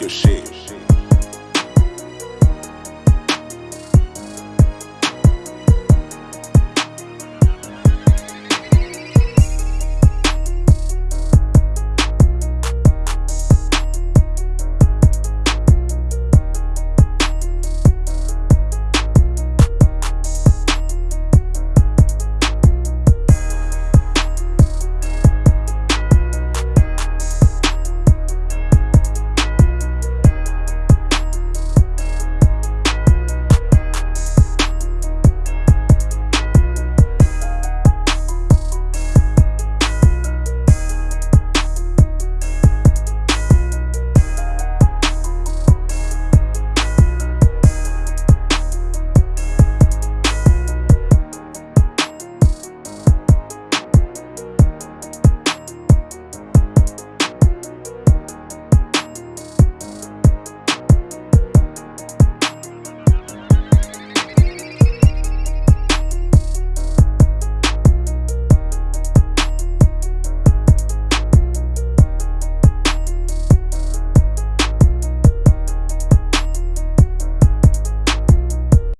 que eu sei